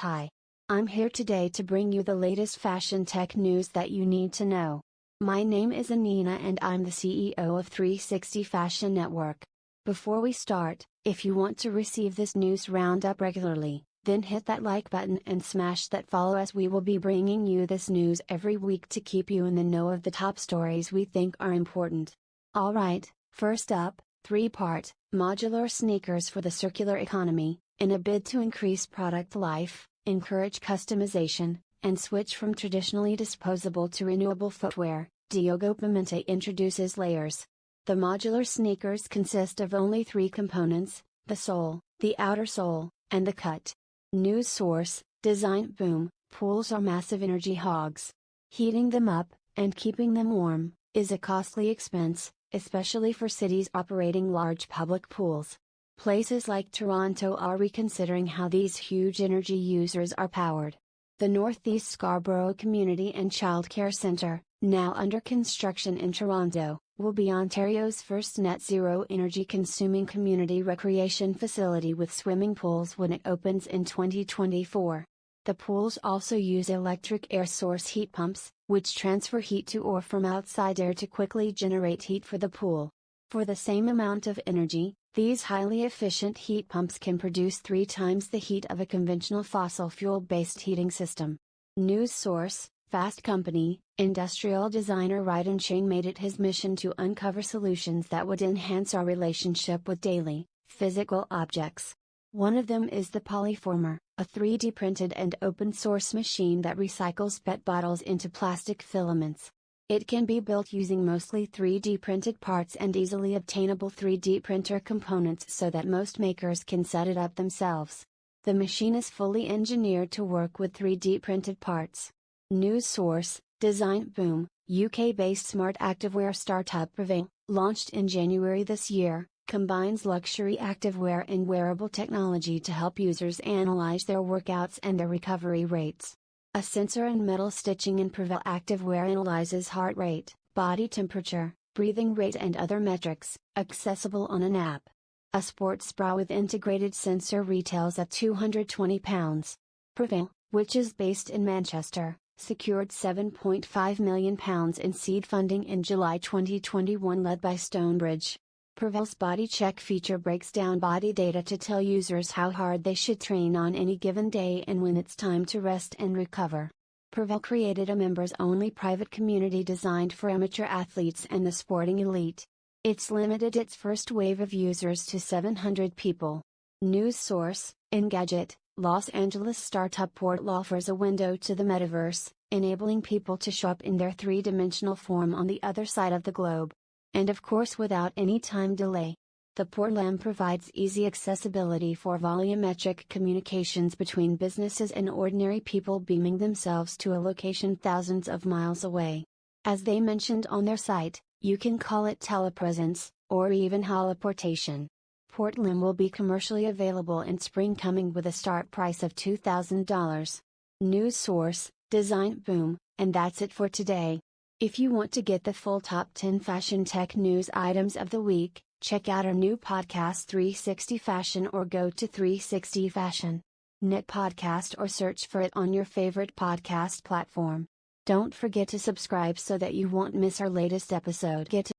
Hi. I'm here today to bring you the latest fashion tech news that you need to know. My name is Anina and I'm the CEO of 360 Fashion Network. Before we start, if you want to receive this news roundup regularly, then hit that like button and smash that follow as we will be bringing you this news every week to keep you in the know of the top stories we think are important. Alright, first up, 3 part, modular sneakers for the circular economy, in a bid to increase product life, encourage customization, and switch from traditionally disposable to renewable footwear, Diogo Pimenta introduces layers. The modular sneakers consist of only three components the sole, the outer sole, and the cut. News source Designboom Pools are massive energy hogs. Heating them up, and keeping them warm, is a costly expense, especially for cities operating large public pools. Places like Toronto are reconsidering how these huge energy users are powered. The Northeast Scarborough Community and Childcare Centre, now under construction in Toronto, will be Ontario's first net zero energy consuming community recreation facility with swimming pools when it opens in 2024. The pools also use electric air source heat pumps, which transfer heat to or from outside air to quickly generate heat for the pool. For the same amount of energy, these highly efficient heat pumps can produce three times the heat of a conventional fossil fuel based heating system. News source Fast Company Industrial designer Reiten Cheng made it his mission to uncover solutions that would enhance our relationship with daily, physical objects. One of them is the Polyformer, a 3D printed and open source machine that recycles PET bottles into plastic filaments. It can be built using mostly 3D printed parts and easily obtainable 3D printer components so that most makers can set it up themselves. The machine is fully engineered to work with 3D printed parts. News source Designboom, UK based smart activewear startup Prevayl, launched in January this year, combines luxury activewear and wearable technology to help users analyze their workouts and their recovery rates. A sensor and metal stitching in Prevayl activewear analyzes heart rate, body temperature, breathing rate and other metrics, accessible on an app. A sports bra with integrated sensor retails at £220. Prevayl, which is based in Manchester, secured £7.5 million in seed funding in July 2021 led by Stonebridge. Prevayl's body check feature breaks down body data to tell users how hard they should train on any given day and when it's time to rest and recover. Prevayl created a members only private community designed for amateur athletes and the sporting elite. It's limited its first wave of users to 700 people. News source Engadget, Los Angeles startup Portal offers a window to the metaverse, enabling people to show up in their three dimensional form on the other side of the globe. And of course without any time delay. The Portal provides easy accessibility for volumetric communications between businesses and ordinary people beaming themselves to a location thousands of miles away. As they mentioned on their site, you can call it telepresence, or even holoportation. Portal will be commercially available in spring coming with a start price of $2,000. News source, Designboom, and that's it for today. If you want to get the full top 10 fashion tech news items of the week, check out our new podcast 360 Fashion or go to 360 Fashion. Knit podcast or search for it on your favorite podcast platform. Don't forget to subscribe so that you won't miss our latest episode. Get